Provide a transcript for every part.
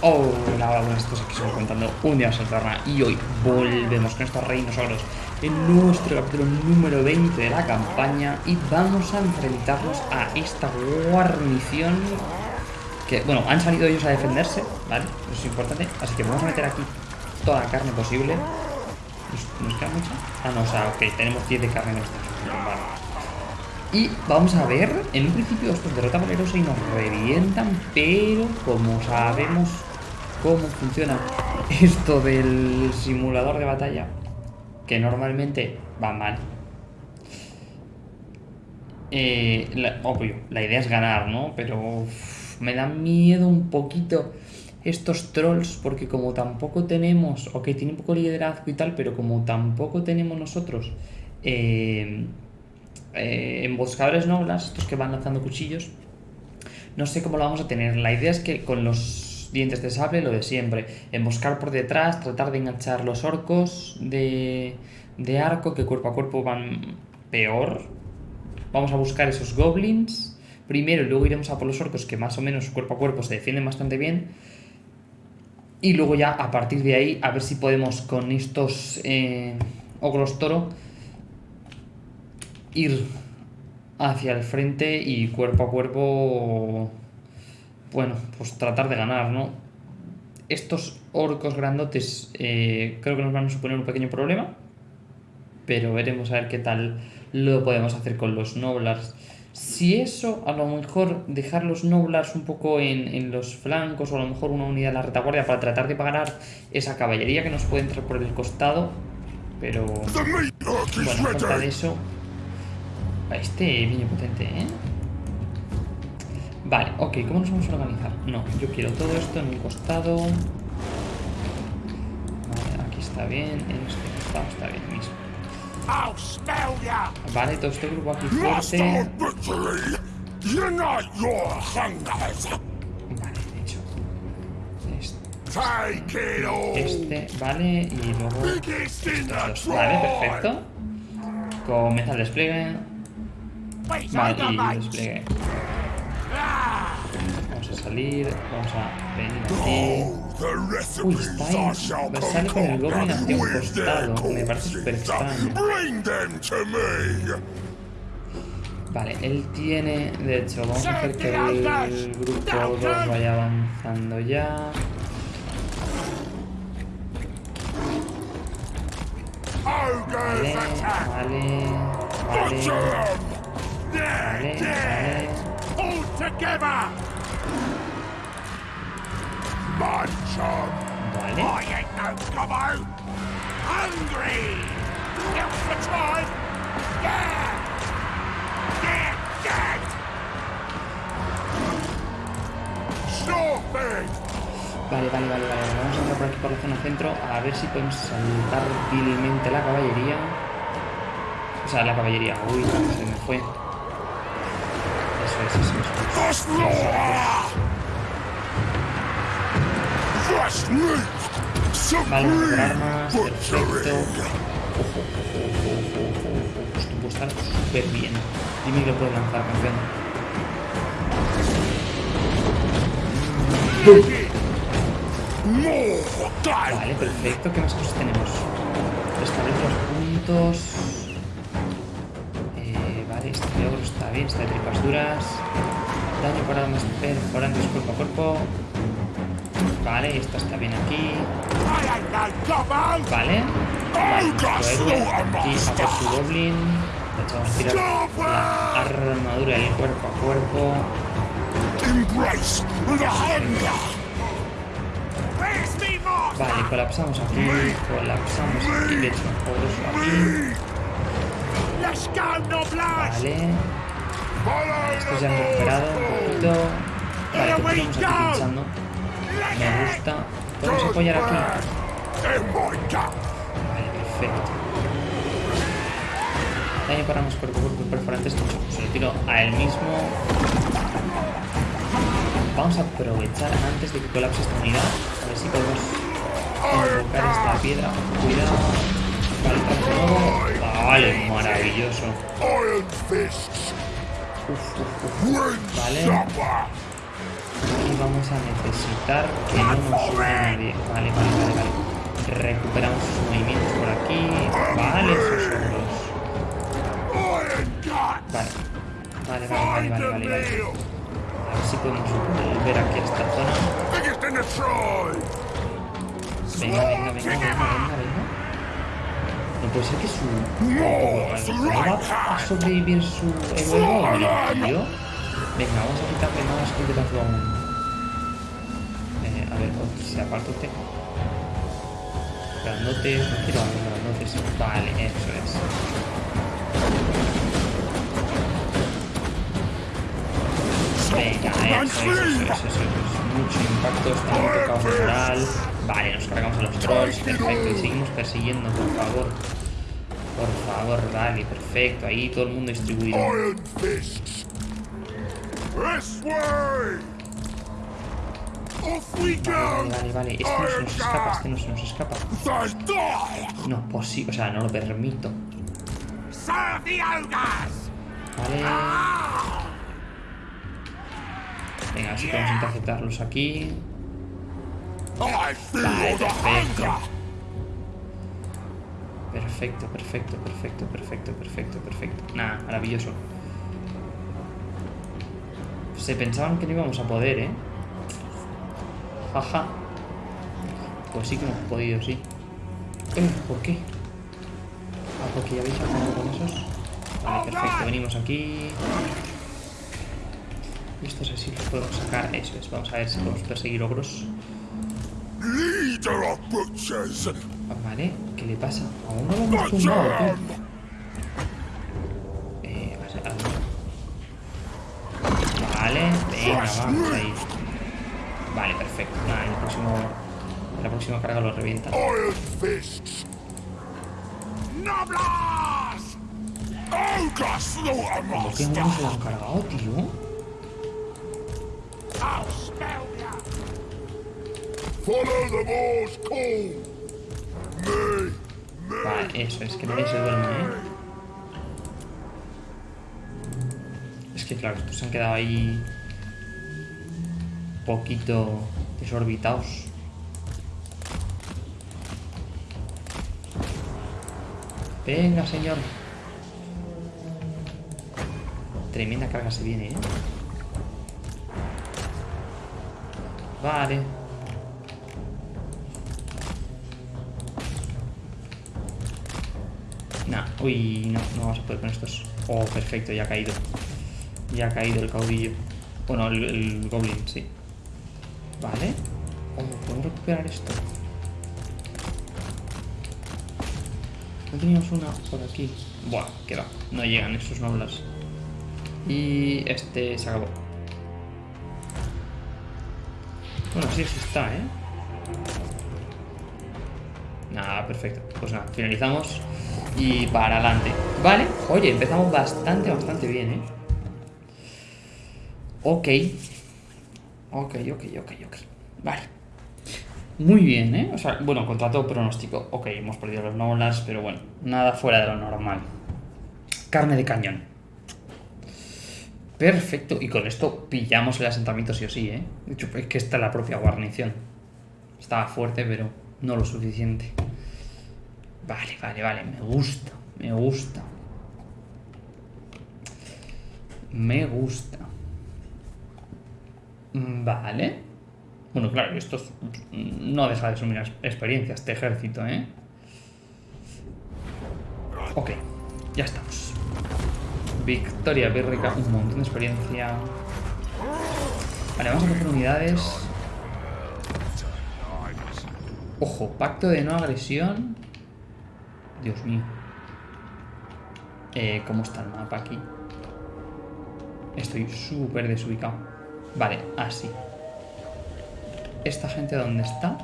Hola, hola, buenas todos, aquí estamos contando un día Saltarna y hoy volvemos con estos reinosauros en nuestro capítulo número 20 de la campaña y vamos a enfrentarnos a esta guarnición que, bueno, han salido ellos a defenderse, ¿vale? Eso es importante, así que vamos a meter aquí toda la carne posible ¿Nos, queda mucha? Ah, no, o sea, ok, tenemos 10 de carne en esta vale. Y vamos a ver, en un principio estos derrota valerosa y nos revientan, pero como sabemos cómo funciona esto del simulador de batalla, que normalmente va mal. Eh, obvio, la idea es ganar, ¿no? Pero me da miedo un poquito estos trolls, porque como tampoco tenemos, ok, tiene un poco de liderazgo y tal, pero como tampoco tenemos nosotros eh, eh, emboscadores noblas, estos que van lanzando cuchillos, no sé cómo lo vamos a tener. La idea es que con los dientes de sable, lo de siempre. Emboscar por detrás, tratar de enganchar los orcos de, de arco, que cuerpo a cuerpo van peor. Vamos a buscar esos goblins primero y luego iremos a por los orcos, que más o menos cuerpo a cuerpo se defienden bastante bien. Y luego ya a partir de ahí a ver si podemos con estos eh, ogros toro ir hacia el frente y cuerpo a cuerpo bueno, pues tratar de ganar, ¿no? Estos orcos grandotes eh, creo que nos van a suponer un pequeño problema, pero veremos a ver qué tal lo podemos hacer con los Noblars. Si eso, a lo mejor dejar los Noblars un poco en, los flancos o a lo mejor una unidad de la retaguardia para tratar de pagar esa caballería que nos puede entrar por el costado, pero bueno, a falta de eso, este niño potente, ¿eh? Vale, ok, ¿cómo nos vamos a organizar? No, yo quiero todo esto en un costado. Vale, aquí está bien, en este costado está bien mismo. Vale, todo este grupo aquí fuerte. Vale, de hecho. Este, este, vale, y luego Vale, perfecto. Comienza el despliegue. Vale, y despliegue. Vamos a salir, vamos a venir aquí. Uy, está ahí. Me sale con el goblin hacia un costado. Me parece súper extraño. Vale, él tiene... De hecho, vamos a hacer que el grupo 2 vaya avanzando ya. Vale, vale, vale. Vale, vale. Vale. I ain't no gobbo! Hungry! Time! Dead! Vale, vale, vale, vale. Vamos a entrar por aquí por la zona centro a ver si podemos saltar vilmente la caballería. O sea, la caballería. Uy, se me fue. Eso es, eso es. Vale, armas, perfecto. Ojo, ojo, ojo, ojo, Esto puede estar súper bien. Dime que lo puedes lanzar, campeón. Vale, perfecto. ¿Qué más cosas tenemos? Establece los puntos. Eh, vale, este logro está bien, está de tripas duras. Daño por armas perforantes cuerpo a cuerpo. Vale, esto está bien aquí. Vale. Vale, nuestro héroe aquí a su goblin. Vamos a tirar la armadura del cuerpo a cuerpo. Vale, colapsamos aquí, colapsamos aquí, de hecho, poderoso aquí. Vale. Esto ya han recuperado un poquito. Vale, continuamos aquí pinchando. Me gusta. ¿Podemos apoyar aquí? Vale, perfecto. Daño para más cuerpo cuerpo perforantes. Se lo tiro a él mismo. Vamos a aprovechar antes de que colapse esta unidad. A ver si podemos invocar esta piedra. Cuidado. Vale, Vale, maravilloso. Vale. Y vamos a necesitar que no nos suba nadie. Vale, vale, vale, vale. Recuperamos sus movimientos por aquí. Vale, esos. Vale. Vale, vale, vale, vale, vale, vale. A ver si podemos volver aquí a esta zona. Venga, venga, venga, venga, venga, venga. No puede ser que su... ¿No va a sobrevivir su goblin, tío? Venga, vamos a quitarle más liderazgo aún. Eh, a ver, se aparta usted. Grandotes, no quiero grandotes. Vale, eso es. Venga, eso, eso, eso, eso, eso. Mucho impacto, está muy tocado moral. Vale, nos cargamos a los trolls, perfecto. Y seguimos persiguiendo, por favor. Por favor, vale, perfecto. Ahí todo el mundo distribuido. Vale, vale, vale. Este no se nos escapa, este no se nos escapa. No, pues sí, o sea, no lo permito. Vale. Venga, así podemos interceptarlos aquí. Vale, perfecto. Perfecto, perfecto, perfecto, perfecto, perfecto, perfecto. Nada, maravilloso. Se pensaban que no íbamos a poder, ¿eh? Jaja. Pues sí que hemos podido, sí. Eh, ¿Por qué? Ah, porque ya habéis acabado con esos. Vale, perfecto. Venimos aquí. Y estos así los podemos sacar. Eso es. Vamos a ver si podemos perseguir ogros. Vale, ¿qué le pasa? Aún no lo hemos tumbado, tío. Eh, vale, venga, vamos ahí. Vale, perfecto. Nada, en el próximo. En la próxima carga lo revienta. ¿Por qué no se lo han cargado, tío? Vale, eso, es que nadie se duerme, ¿eh? Es que claro, estos se han quedado ahí poquito desorbitados. Venga, señor. Tremenda carga se viene, ¿eh? Vale. Nah, uy, no, no vamos a poder con estos. Oh, perfecto, ya ha caído. Ya ha caído el caudillo. Bueno, el, el goblin, sí. Vale. Oh, ¿puedo recuperar esto? No teníamos una por aquí. Buah, queda. No llegan esos noblas. Y este se acabó. Bueno, sí, sí está, ¿eh? Nada, perfecto. Pues nada, finalizamos y para adelante. Vale, oye, empezamos bastante, bastante bien, ¿eh? Ok. Ok, ok, ok, ok. Vale. Muy bien, ¿eh? O sea, bueno, contra todo pronóstico. Ok, hemos perdido los nolas, pero bueno, nada fuera de lo normal. Carne de cañón. Perfecto, y con esto pillamos el asentamiento sí o sí, ¿eh? De hecho, es que está la propia guarnición. Estaba fuerte, pero no lo suficiente. Vale, vale, vale, me gusta, me gusta. Me gusta. Vale. Bueno, claro, esto no deja de ser una experiencia, este ejército, ¿eh? Ok, ya estamos. Victoria Bérrica, un montón de experiencia. Vale, vamos a coger unidades. Ojo, pacto de no agresión. Dios mío. Eh, ¿Cómo está el mapa aquí? Estoy súper desubicado. Vale, así. ¿Esta gente dónde está?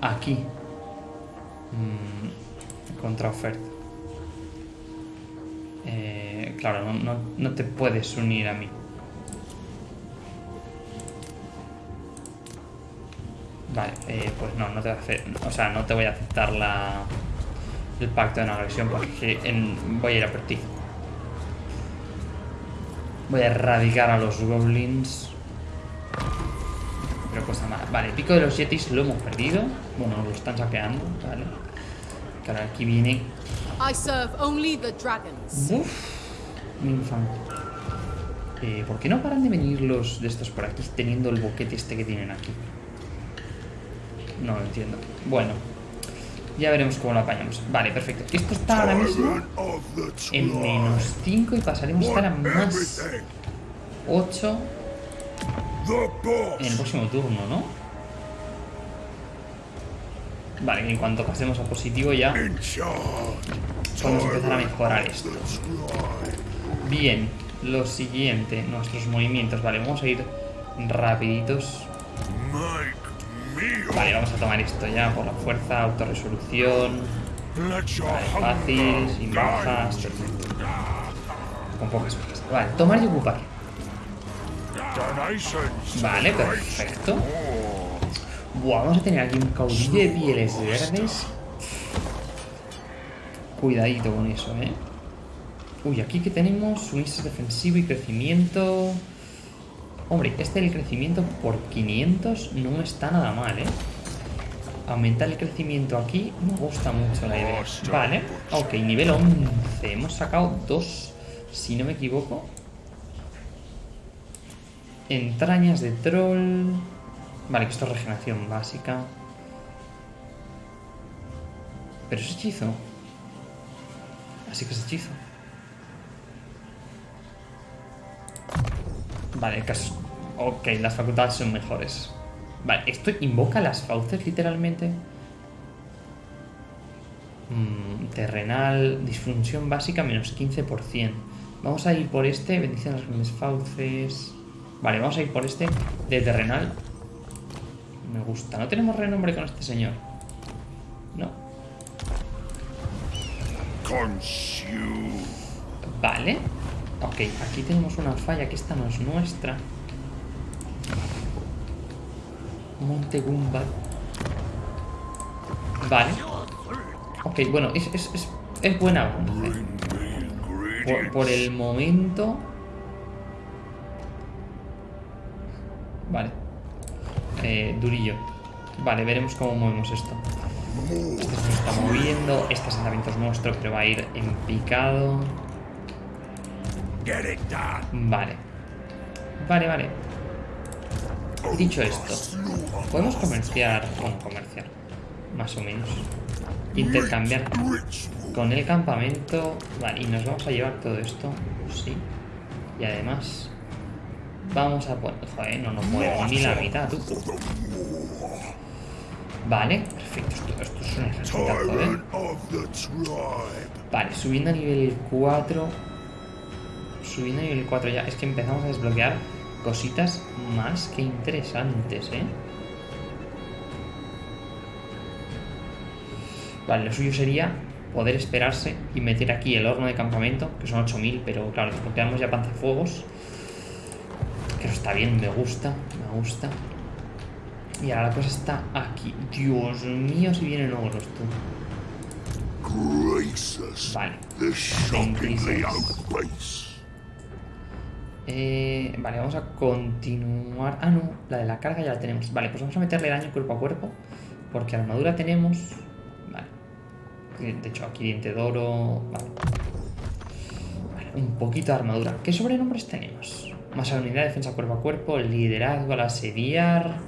Aquí. Mm, contra oferta. Eh, claro, no, no, te puedes unir a mí. Vale, eh, pues no, no te voy a hacer, o sea, no te voy a aceptar la, el pacto de no porque voy a ir a por ti. Voy a erradicar a los goblins. Pero cosa mala. Vale, el pico de los yetis lo hemos perdido. Bueno, lo están saqueando, vale. Claro, aquí viene... I serve only the dragons. Uf, mi. Eh, ¿Por qué no paran de venir los de estos por aquí teniendo el boquete este que tienen aquí? No lo entiendo. Bueno, ya veremos cómo lo apañamos. Vale, perfecto. Esto está ahora mismo en menos 5 y pasaremos a estar a más 8 en el próximo turno, ¿no? Vale, en cuanto pasemos a positivo ya podemos empezar a mejorar esto. Bien, lo siguiente, nuestros movimientos. Vale, vamos a ir rapiditos. Vale, vamos a tomar esto ya por la fuerza, autorresolución. Vale, fácil, sin bajas, perfecto. Con pocas bajas. Vale, tomar y ocupar. Vale, perfecto. Buah, vamos a tener aquí un caudillo de pieles verdes. Cuidadito con eso, ¿eh? Uy, aquí que tenemos suministro defensivo y crecimiento. Hombre, este del crecimiento por 500 no está nada mal, ¿eh? Aumentar el crecimiento aquí me gusta mucho la idea. Vale, ok, nivel 11. Hemos sacado dos, si no me equivoco. Entrañas de troll. Vale, que esto es regeneración básica. Pero es hechizo. Así que es hechizo. Vale, caso. Ok, las facultades son mejores. Vale, esto invoca las fauces literalmente. Mm, terrenal, disfunción básica menos 15%. Vamos a ir por este, bendición a las grandes fauces. Vale, vamos a ir por este de terrenal. Me gusta. No tenemos renombre con este señor. No. Vale. Ok, aquí tenemos una falla que esta no es nuestra. Monte Gumba. Vale. Ok, bueno, es, es, es, es buena avance. Por, por el momento... Vale. Eh, durillo. Vale, veremos cómo movemos esto. Este se está moviendo. Este asentamiento es nuestro, pero va a ir en picado. Vale. Vale, vale. Dicho esto, podemos comerciar, bueno, comerciar, más o menos. Intercambiar con el campamento. Vale, y nos vamos a llevar todo esto. Sí. Y además, vamos a poner. Joder, no nos mueve ni la mitad, tú. Vale, perfecto. Esto, es un ejército, ¿eh? Vale, subiendo a nivel 4. Subiendo a nivel 4 ya. Es que empezamos a desbloquear cositas más que interesantes, ¿eh? Vale, lo suyo sería poder esperarse y meter aquí el horno de campamento, que son 8000, pero claro, desbloqueamos ya panzafuegos. Que eso está bien, me gusta, me gusta. Y ahora la cosa está aquí. Dios mío, si vienen ogros, tú. Vale. Eh, vale, vamos a continuar. Ah, no, la de la carga ya la tenemos. Vale, pues vamos a meterle daño cuerpo a cuerpo. Porque armadura tenemos. Vale. De hecho, aquí diente de oro. Vale. vale. Un poquito de armadura. ¿Qué sobrenombres tenemos? Más a unidad, defensa cuerpo a cuerpo, liderazgo al asediar.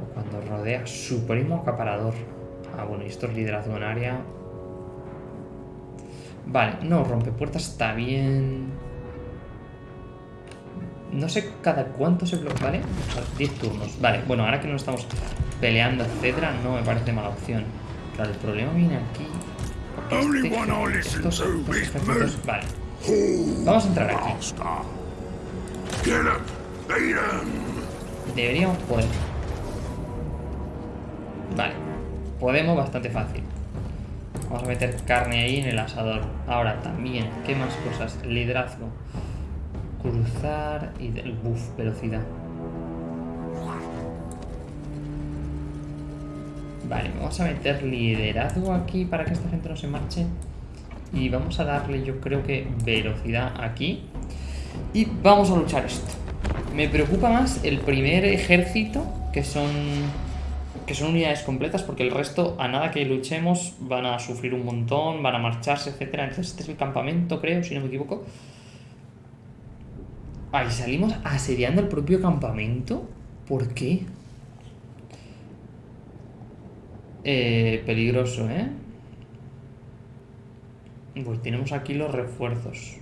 O cuando rodea. Supremo acaparador. Ah, bueno, y esto es liderazgo en área. Vale, no, rompepuertas está bien. No sé cada cuánto se bloquea, ¿vale? 10 turnos. Vale, bueno, ahora que no estamos peleando, etcétera, no me parece mala opción. Claro, el problema viene aquí. Este, estos, estos vale. Vamos a entrar aquí. Deberíamos poder. Vale. Podemos bastante fácil. Vamos a meter carne ahí en el asador. Ahora también, ¿qué más cosas? Liderazgo. Cruzar y del buff, velocidad. Vale, vamos a meter liderazgo aquí para que esta gente no se marche. Y vamos a darle, yo creo que, velocidad aquí. Y vamos a luchar esto. Me preocupa más el primer ejército, que son que son unidades completas, porque el resto, a nada que luchemos, van a sufrir un montón, van a marcharse, etcétera. Entonces este es el campamento, creo, si no me equivoco. Ahí salimos asediando el propio campamento. ¿Por qué? Eh, peligroso, ¿eh? Pues tenemos aquí los refuerzos.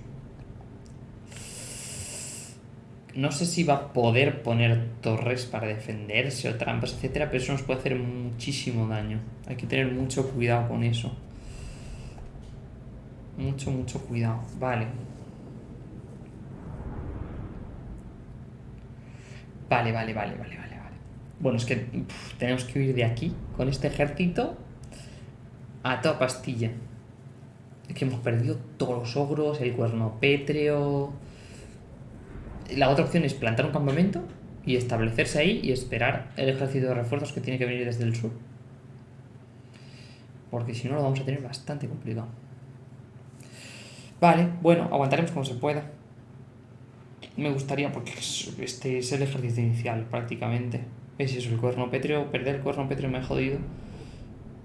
No sé si va a poder poner torres para defenderse o trampas, etcétera, pero eso nos puede hacer muchísimo daño. Hay que tener mucho cuidado con eso. Mucho, mucho cuidado. Vale. Vale, vale, vale, vale, vale, vale. Bueno, es que tenemos que huir de aquí con este ejército a toda pastilla. Es que hemos perdido todos los ogros, el cuerno pétreo. La otra opción es plantar un campamento y establecerse ahí y esperar el ejército de refuerzos que tiene que venir desde el sur. Porque si no lo vamos a tener bastante complicado. Vale, bueno, aguantaremos como se pueda. Me gustaría, porque este es el ejército inicial prácticamente. Es eso, el cuerno pétreo, perder el cuerno pétreo me ha jodido.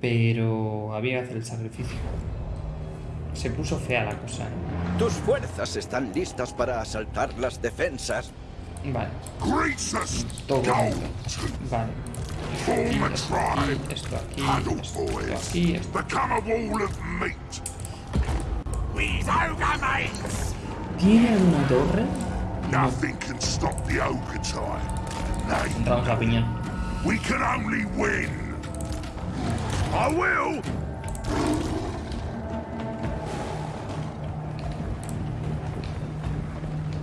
Pero había que hacer el sacrificio. Se puso fea la cosa. ¿eh? Tus fuerzas están listas para asaltar las defensas. Vale. Todo esto. Vale. Esto aquí, esto aquí, esto aquí, esto aquí. ¿Tiene alguna torre? Nothing can stop the Ogatine. Entramos a. We can only win. I will.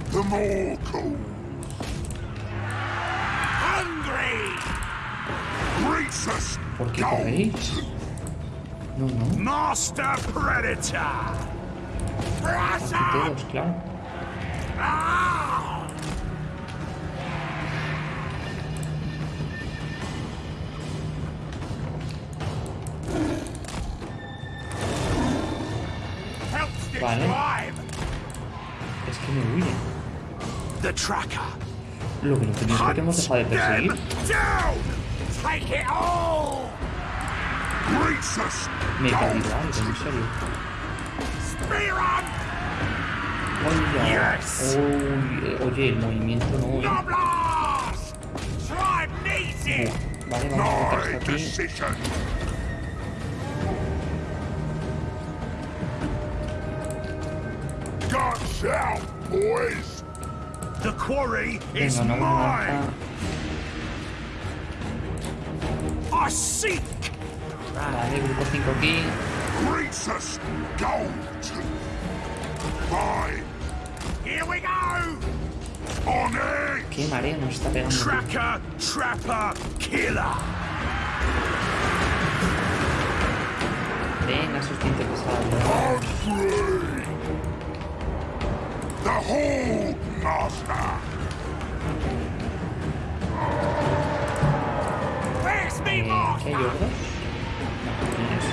The more cool. Hungry. Greets ¿Por qué corréis? No, no. Master Predator. Todos, claro. Vale. Lo que no tenía es que hemos dejado de perseguir. Down. Take it all. Greets us. Me he caído algo, en serio. Spear 'em. Oye, Yes. Uy, oye, el movimiento no, eh. Blast. Tribe needs it. Vale, vamos a meter My esto aquí. decision. Guns out, boys. The quarry is mine. I seek. Vale, grupo 5 aquí. Gold. Fine. Here we go. On it. Qué mareo nos está pegando. Tracker, trapper, killer. Venga, pesados. On. The whole master. Where's me Eh, ¿Qué hay ogros? No, tienes.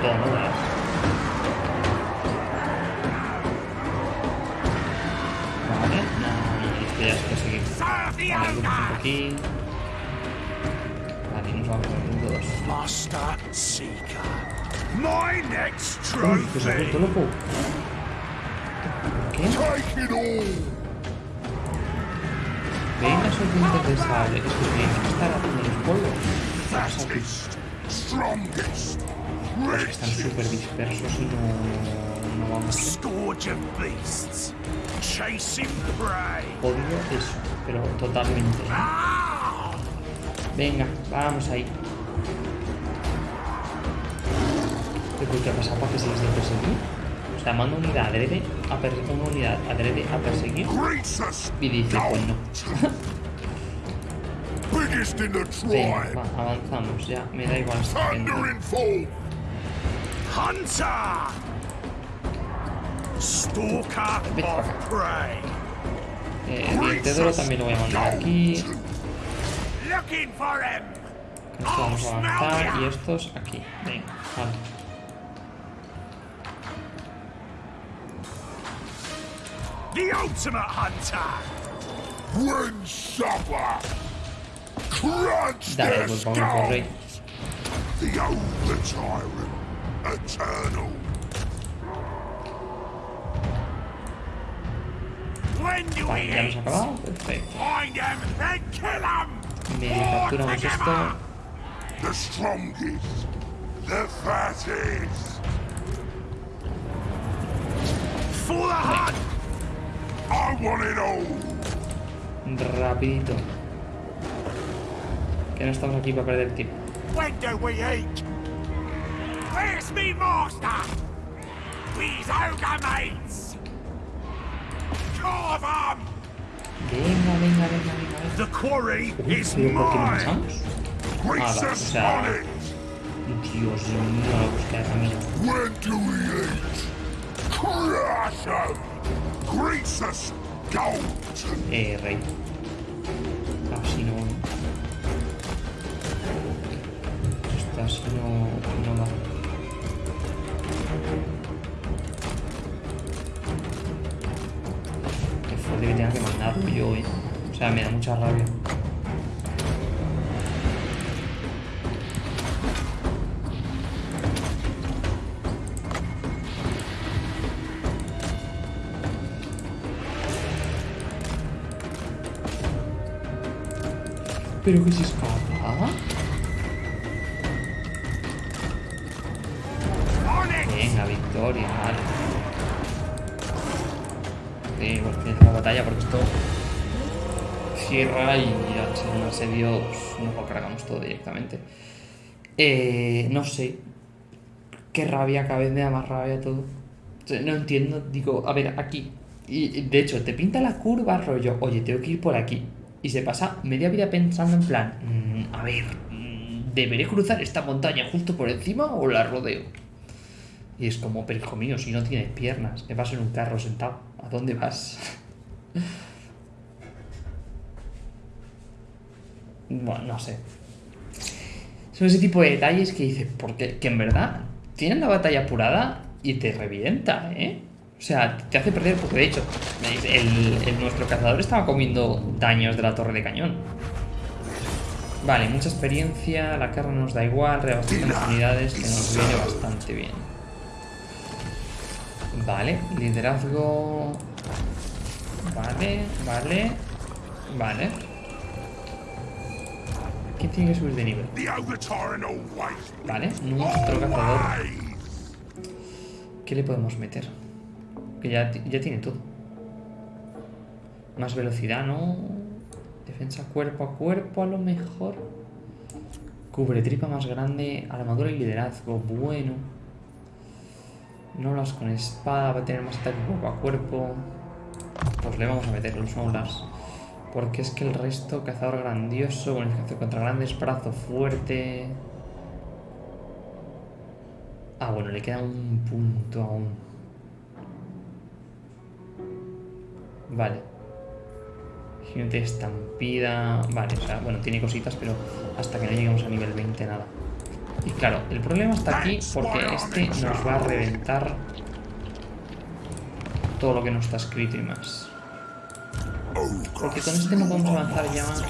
Todo, ¿no? ¿Verdad? Vale, no, no, esto ya es que seguir. Serve the Vale, grupo 5 owner. aquí. Vale, nos vamos al punto 2. Master Seeker. My next Uy, que se ha vuelto trophy. loco. ¿Qué? Venga, esos dientes de sable. Es que tienen que estar haciendo los polvos. Están súper dispersos y no, no vamos a. Odio eso, pero totalmente. Venga, vamos ahí. ¿Pero qué ha pasado para que se les dé perseguir? O sea, manda unidad adrede a perseguir, una unidad adrede a perseguir y dice, pues no. Venga, va, avanzamos ya, me da igual. Hunter. Stalker of prey. Eh, el oro también lo voy a mandar aquí. Looking for him. Con esto vamos a avanzar y estos aquí. Venga, vale. The ultimate hunter! Bring supper! Crunch Dale, their pues vamos por rey. skulls! The old tyrant, eternal. When do Vale, we ya hemos eat? acabado. Perfecto. Find them and kill them! Medio capturamos esto. The strongest, the fattest. For the hunt! Rapidito. Que no estamos aquí para perder tiempo. When do we eat? Where's me master? We's ogre mates! Carve 'em! Venga, venga, venga, venga. The quarry Uy, is pero ¿por qué no mine! Ah, o sea-. Dios mío, camino. When do we eat? Crush 'em. Eh, rey. Así no. Esto así no, no va. Qué fuerte que tenga que mandar yo, eh. O sea, me da mucha rabia. Pero que se escapa. Venga, victoria, vale. Sí, bueno, comienza la batalla porque esto cierra y al ser un asedio pues, nos lo cargamos todo directamente. Eh, no sé. Qué rabia, cada vez me da más rabia todo. No entiendo, digo, a ver, aquí. Y, de hecho, te pinta la curva, rollo, oye, tengo que ir por aquí. Y se pasa media vida pensando en plan, "Mm, a ver, mm, ¿deberé cruzar esta montaña justo por encima o la rodeo? Y es como, pero mío, si no tienes piernas, que vas en un carro sentado, ¿a dónde vas? bueno, no sé. Son ese tipo de detalles que dices, porque que en verdad tienen la batalla apurada y te revienta, ¿eh? O sea, te hace perder, porque de hecho, el, el- nuestro cazador estaba comiendo daños de la torre de cañón. Vale, mucha experiencia, la carne nos da igual, reabastecemos unidades, que nos viene bastante bien. Vale, liderazgo. Vale, vale, vale. ¿Quién tiene que subir de nivel? Vale, nuestro cazador. ¿Qué le podemos meter? Que ya, ya tiene todo. Más velocidad, ¿no? Defensa cuerpo a cuerpo, a lo mejor. Cubre tripa más grande, armadura y liderazgo. Bueno. Nolas con espada, va a tener más ataque cuerpo a cuerpo. Pues le vamos a meter los Nolas. Porque es que el resto, cazador grandioso, bonificación contra grandes, brazo fuerte. Ah, bueno, le queda un punto aún. Vale. De estampida. Vale, o sea, bueno, tiene cositas, pero hasta que no lleguemos a nivel 20 nada. Y claro, el problema está aquí porque este nos va a reventar todo lo que no está escrito y más. Porque con este no podemos avanzar ya más.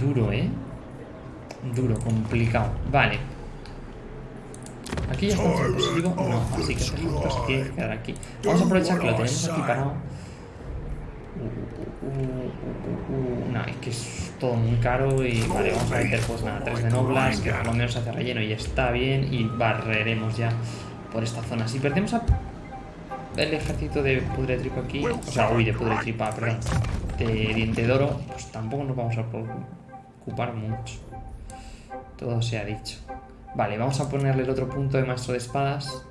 Duro, ¿eh? Duro, complicado. Vale. Aquí ya en positivo. No, así que tiene que quedar aquí. Vamos a aprovechar que lo tenemos aquí parado. Uh, uh, uh, uh, uh, nah, es que es todo muy caro y vale, vamos a meter pues nada, 3 de noblas, que por lo menos hace relleno y está bien y barreremos ya por esta zona. Si perdemos a el ejército de pudretripa aquí, o sea, uy, de pudretripa, perdón, de diente de oro, pues tampoco nos vamos a preocupar mucho. Todo se ha dicho. Vale, vamos a ponerle el otro punto de maestro de espadas.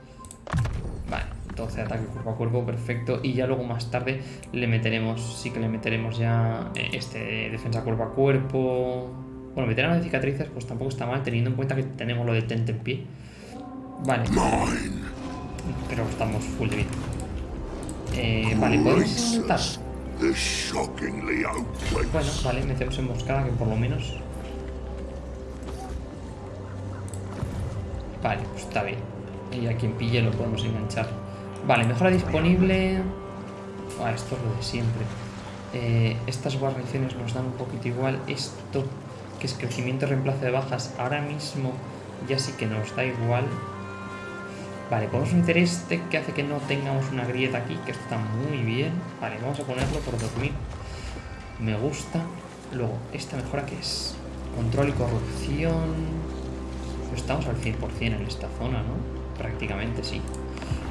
Vale, 12 de ataque cuerpo a cuerpo, perfecto. Y ya luego más tarde le meteremos, sí que le meteremos ya eh, este de defensa cuerpo a cuerpo. Bueno, veterano de cicatrices, pues tampoco está mal, teniendo en cuenta que tenemos lo de tente en pie. Vale. Pero estamos full de vida. Eh, vale, ¿podemos saltar? Bueno, vale, metemos emboscada, que por lo menos... Vale, pues está bien. Y a quien pille lo podemos enganchar. Vale, mejora disponible. Ah, esto es lo de siempre. Eh, estas guarniciones nos dan un poquito igual. Esto, que es crecimiento reemplazo de bajas, ahora mismo ya sí que nos da igual. Vale, podemos meter este que hace que no tengamos una grieta aquí, que está muy bien. Vale, vamos a ponerlo por 2000. Me gusta. Luego, esta mejora que es control y corrupción. Estamos al 100% en esta zona, ¿no? Prácticamente sí.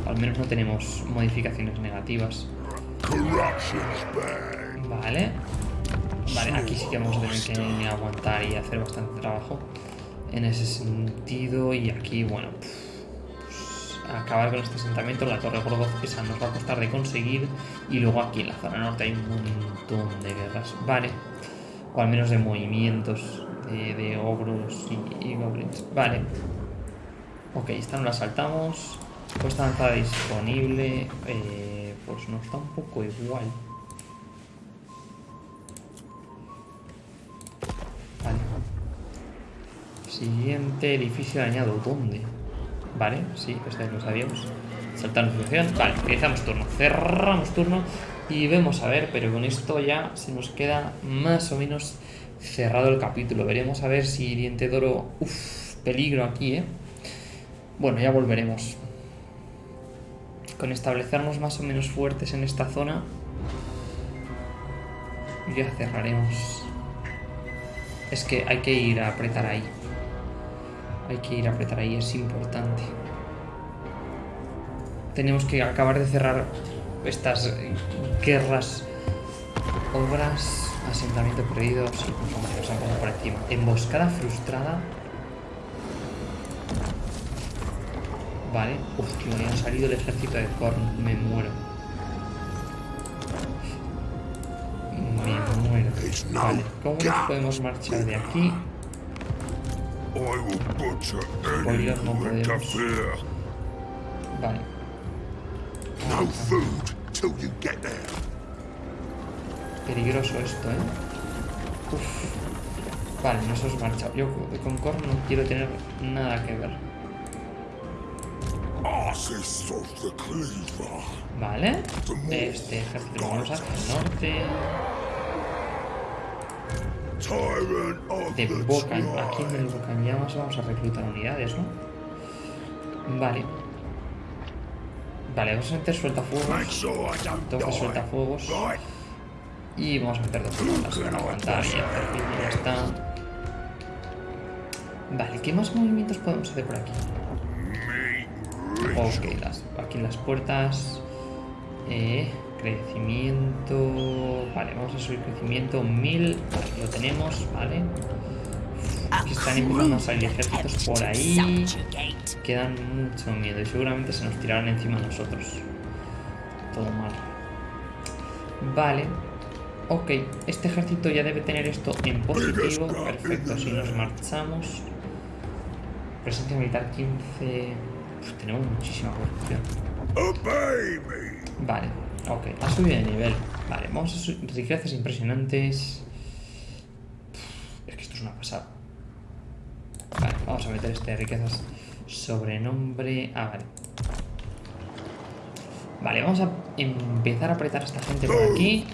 Al menos no tenemos modificaciones negativas. Vale. Vale, aquí sí que vamos a tener que aguantar y hacer bastante trabajo en ese sentido. Y aquí, bueno, pues, acabar con este asentamiento, la Torre Gorgoz, esa nos va a costar de conseguir. Y luego aquí en la zona norte hay un montón de guerras. Vale. O al menos de movimientos de, de ogros y, y goblins. Vale. Ok, esta no la saltamos. Puesta avanzada disponible. Eh, pues nos está un poco igual. Vale. Siguiente edificio dañado. ¿Dónde? Vale, sí, este lo sabíamos. Saltar notificación. Vale, utilizamos turno. Cerramos turno y vemos a ver, pero con esto ya se nos queda más o menos cerrado el capítulo. Veremos a ver si Diente Doro... Uf, peligro aquí, ¿eh? Bueno, ya volveremos. Con establecernos más o menos fuertes en esta zona, ya cerraremos. Es que hay que ir a apretar ahí. Hay que ir a apretar ahí, es importante. Tenemos que acabar de cerrar estas guerras, obras, asentamiento perdido. Sí, pues vamos, nos han pasado por encima. Emboscada frustrada. Vale. Hostia, me ha salido el ejército de Korn. Me muero. Me muero. Vale, ¿cómo nos podemos marchar de aquí? Spoiler, no podemos. Vale. No food till you get there. Peligroso esto, ¿eh? Uf. Vale, nos hemos marchado. Yo con Korn no quiero tener nada que ver. Vale. Este ejército lo vamos hacia el norte. De Bocan. Aquí en el. Bocan Llamas vamos a reclutar unidades, ¿no? Vale. Vale, vamos a meter sueltafuegos. die. sueltafuegos. Y vamos a meter dos rondas para aguantar y ya está. Vale, ¿qué más movimientos podemos hacer por aquí? Ok, las, aquí las puertas. Eh, crecimiento. Vale, vamos a subir crecimiento 1000. Vale, lo tenemos, vale. Aquí están empezando a salir ejércitos por ahí. Quedan mucho miedo y seguramente se nos tirarán encima a nosotros. Todo mal. Vale. Ok, este ejército ya debe tener esto en positivo. Perfecto, si nos marchamos. Presencia militar 15. Uf, tenemos muchísima corrupción. Vale, ok, ha subido de nivel. Vale, vamos a subir riquezas impresionantes. Es que esto es una pasada. Vale, vamos a meter este de riquezas sobrenombre. Ah, vale. Vale, vamos a empezar a apretar a esta gente por aquí.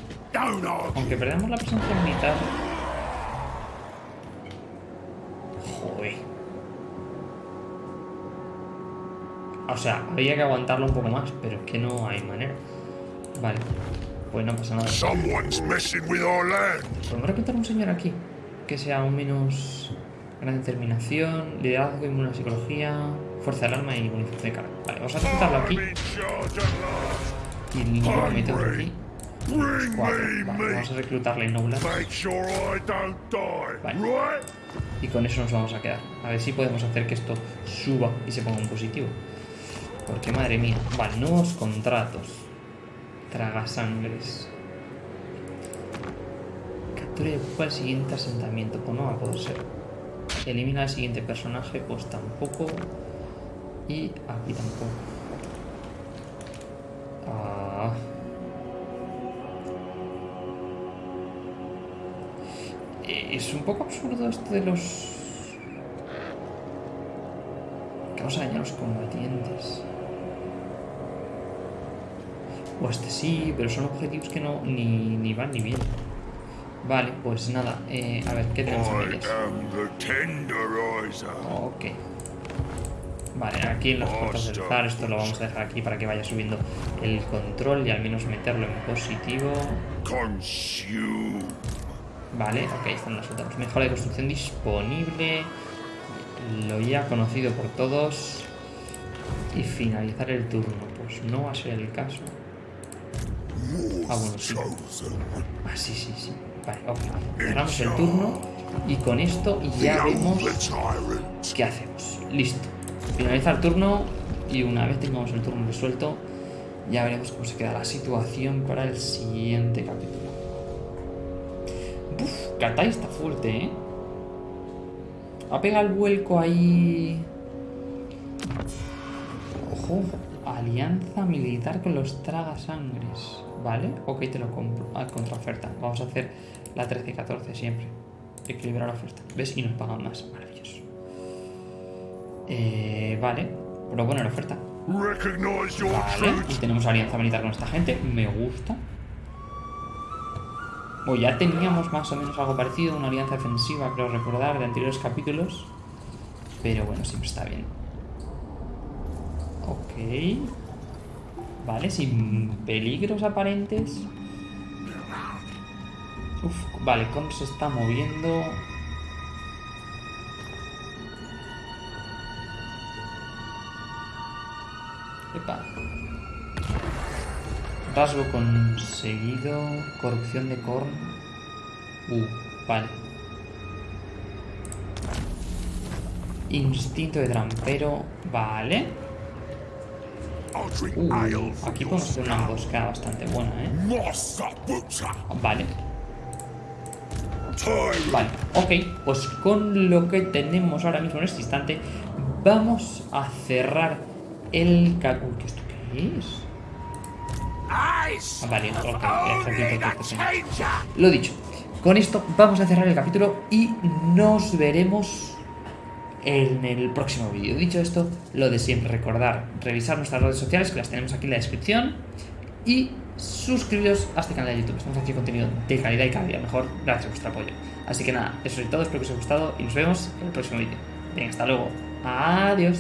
Aunque perdamos la presencia militar. Joder. O sea, habría que aguantarlo un poco más, pero es que no hay manera. Vale. Pues no pasa nada. ¿Podemos reclutar un señor aquí? Que sea un menos gran determinación, liderazgo, inmune a psicología, fuerza del alma y bonificación de cara. Vale, vamos a reclutarlo aquí. Y que metemos aquí. Cuatro. Vale, vamos a reclutarle. Vale. Right? Y con eso nos vamos a quedar. A ver si podemos hacer que esto suba y se ponga en positivo. Porque madre mía. Vale, nuevos contratos. Tragasangres. Captura y ocupa el siguiente asentamiento. Pues no va a poder ser. Elimina al siguiente personaje. Pues tampoco. Y aquí tampoco. Ah. es un poco absurdo esto de los... Que vamos a dañar a los combatientes. O este sí, pero son objetivos que no ni, ni van ni bien Vale, pues nada. Eh, a ver, ¿qué tenemos aquí? Ok. Vale, aquí en las puertas del zar, esto lo vamos a dejar aquí para que vaya subiendo el control y al menos meterlo en positivo. Consume. Vale, ok, están los otros. Mejora de construcción disponible. Lo ya conocido por todos. Y finalizar el turno. Pues no va a ser el caso. Ah, bueno, sí. Ah, sí, sí, sí. Vale, ok. Cerramos el turno y con esto ya vemos qué hacemos. Listo. Finaliza el turno y una vez tengamos el turno resuelto, ya veremos cómo se queda la situación para el siguiente capítulo. Uf, Katai está fuerte, ¿eh? Ha pegado el vuelco ahí. Ojo, alianza militar con los tragasangres. ¿Vale? Ok, te lo compro. Ah, contraoferta. Vamos a hacer la 13-14 siempre. Equilibrar la oferta. ¿Ves? Y nos pagan más. Maravilloso. Eh, vale. Pero bueno, la oferta. Vale. Y tenemos alianza militar con esta gente. Me gusta. O ya teníamos más o menos algo parecido. Una alianza defensiva, creo recordar, de anteriores capítulos. Pero bueno, siempre está bien. Ok. Vale, sin peligros aparentes. Uf, vale, Con se está moviendo. Epa. Rasgo conseguido. Corrupción de Korn. Uh, vale. Instinto de trampero. Vale. Uh, aquí podemos hacer una emboscada bastante buena, ¿eh? Vale. Vale, ok, pues con lo que tenemos ahora mismo en este instante, vamos a cerrar el ca- Uy, ¿qué esto qué es? Ah, vale, ok, ejército de protección. Lo dicho, con esto vamos a cerrar el capítulo y nos veremos en el próximo vídeo. Dicho esto, lo de siempre, recordar, revisar nuestras redes sociales, que las tenemos aquí en la descripción, y suscribiros a este canal de YouTube. Estamos haciendo contenido de calidad y cada día mejor gracias a vuestro apoyo. Así que nada, eso es todo, espero que os haya gustado y nos vemos en el próximo vídeo. Venga, hasta luego. Adiós.